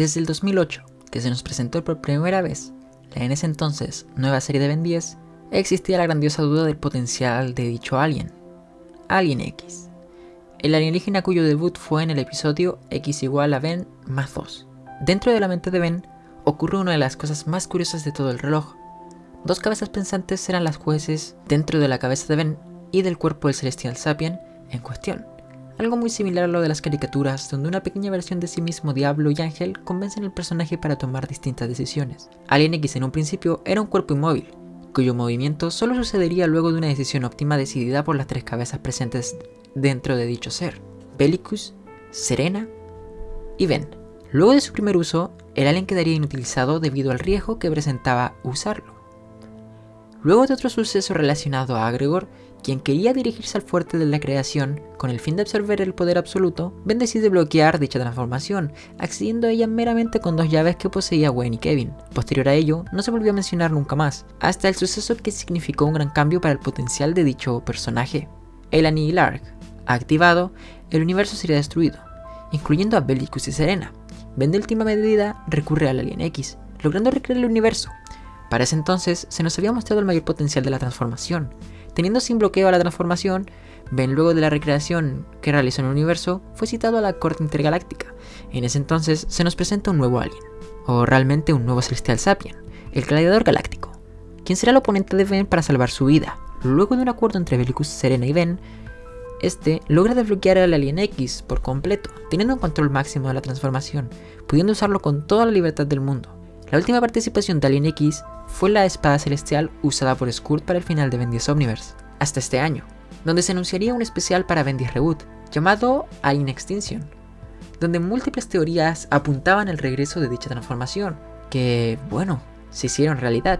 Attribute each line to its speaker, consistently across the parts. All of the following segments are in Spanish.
Speaker 1: Desde el 2008, que se nos presentó por primera vez la en ese entonces nueva serie de Ben 10, existía la grandiosa duda del potencial de dicho alien, Alien X, el alienígena cuyo debut fue en el episodio X igual a Ben más 2. Dentro de la mente de Ben ocurre una de las cosas más curiosas de todo el reloj. Dos cabezas pensantes eran las jueces dentro de la cabeza de Ben y del cuerpo del celestial sapien en cuestión. Algo muy similar a lo de las caricaturas, donde una pequeña versión de sí mismo, Diablo y Ángel, convencen al personaje para tomar distintas decisiones. Alien X en un principio era un cuerpo inmóvil, cuyo movimiento solo sucedería luego de una decisión óptima decidida por las tres cabezas presentes dentro de dicho ser, Bellicus, Serena y Ben. Luego de su primer uso, el alien quedaría inutilizado debido al riesgo que presentaba usarlo. Luego de otro suceso relacionado a Agregor, quien quería dirigirse al fuerte de la creación con el fin de absorber el poder absoluto, Ben decide bloquear dicha transformación, accediendo a ella meramente con dos llaves que poseía Wayne y Kevin. Posterior a ello, no se volvió a mencionar nunca más, hasta el suceso que significó un gran cambio para el potencial de dicho personaje. El Anihilar, activado, el universo sería destruido, incluyendo a Bellicus y Serena. Ben de última medida recurre al Alien X, logrando recrear el universo. Para ese entonces se nos había mostrado el mayor potencial de la transformación, Teniendo sin bloqueo a la transformación, Ben luego de la recreación que realizó en el universo, fue citado a la corte intergaláctica. En ese entonces se nos presenta un nuevo alien, o realmente un nuevo celestial sapien, el gladiador galáctico, quien será el oponente de Ben para salvar su vida. Luego de un acuerdo entre Bellicus, Serena y Ben, este logra desbloquear al Alien X por completo, teniendo un control máximo de la transformación, pudiendo usarlo con toda la libertad del mundo. La última participación de Alien X fue la espada celestial usada por Skurt para el final de Ben 10 Omniverse, hasta este año, donde se anunciaría un especial para Ben 10 Reboot, llamado Alien Extinction, donde múltiples teorías apuntaban al regreso de dicha transformación, que, bueno, se hicieron realidad.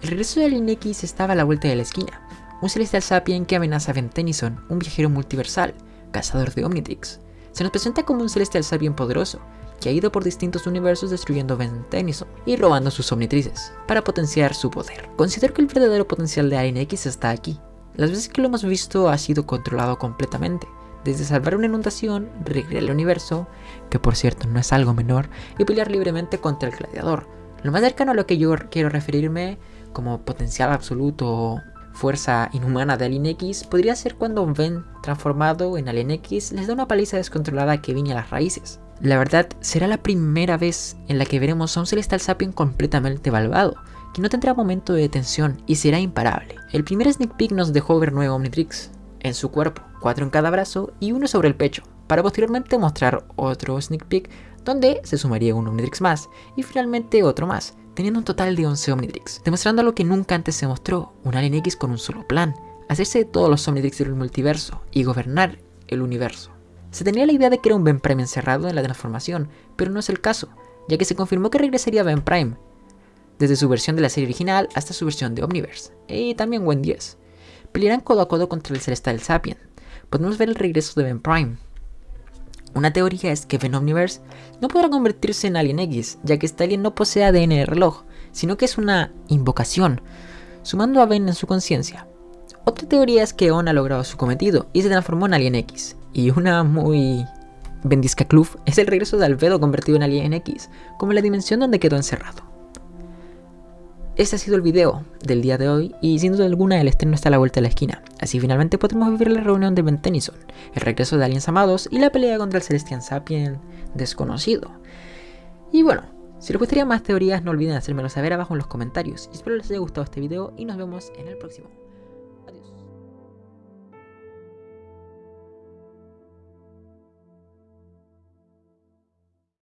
Speaker 1: El regreso de Alien X estaba a la vuelta de la esquina, un celestial sapien que amenaza a Ben Tennyson, un viajero multiversal, cazador de Omnitrix. Se nos presenta como un celestial sapien poderoso, que ha ido por distintos universos destruyendo Ben Tennyson y robando sus omnitrices, para potenciar su poder. Considero que el verdadero potencial de Alien X está aquí. Las veces que lo hemos visto ha sido controlado completamente, desde salvar una inundación, recrear el universo, que por cierto no es algo menor, y pelear libremente contra el gladiador. Lo más cercano a lo que yo quiero referirme como potencial absoluto fuerza inhumana de Alien X podría ser cuando Ben, transformado en Alien X, les da una paliza descontrolada a Kevin a las raíces. La verdad, será la primera vez en la que veremos a un Celestial Sapien completamente malvado, que no tendrá momento de detención y será imparable. El primer sneak peek nos dejó ver nueve Omnitrix en su cuerpo, cuatro en cada brazo y uno sobre el pecho, para posteriormente mostrar otro sneak peek donde se sumaría un Omnitrix más y finalmente otro más, teniendo un total de 11 Omnitrix, demostrando lo que nunca antes se mostró, un Alien X con un solo plan, hacerse de todos los Omnitrix del multiverso y gobernar el universo. Se tenía la idea de que era un Ben Prime encerrado en la transformación, pero no es el caso, ya que se confirmó que regresaría Ben Prime, desde su versión de la serie original hasta su versión de Omniverse, y también Wen 10. Pelearán codo a codo contra el Celestial Sapien. Podemos ver el regreso de Ben Prime. Una teoría es que Ben Omniverse no podrá convertirse en Alien X, ya que este alien no posee ADN de reloj, sino que es una invocación, sumando a Ben en su conciencia. Otra teoría es que On ha logrado su cometido y se transformó en Alien X, y una muy Vendisca Club es el regreso de Albedo convertido en Alien X, como la dimensión donde quedó encerrado. Este ha sido el video del día de hoy y sin duda alguna el estreno está a la vuelta de la esquina, así finalmente podremos vivir la reunión de Ben Tennyson, el regreso de Aliens Amados y la pelea contra el Celestian Sapien desconocido. Y bueno, si les gustaría más teorías no olviden hacérmelo saber abajo en los comentarios espero les haya gustado este video y nos vemos en el próximo.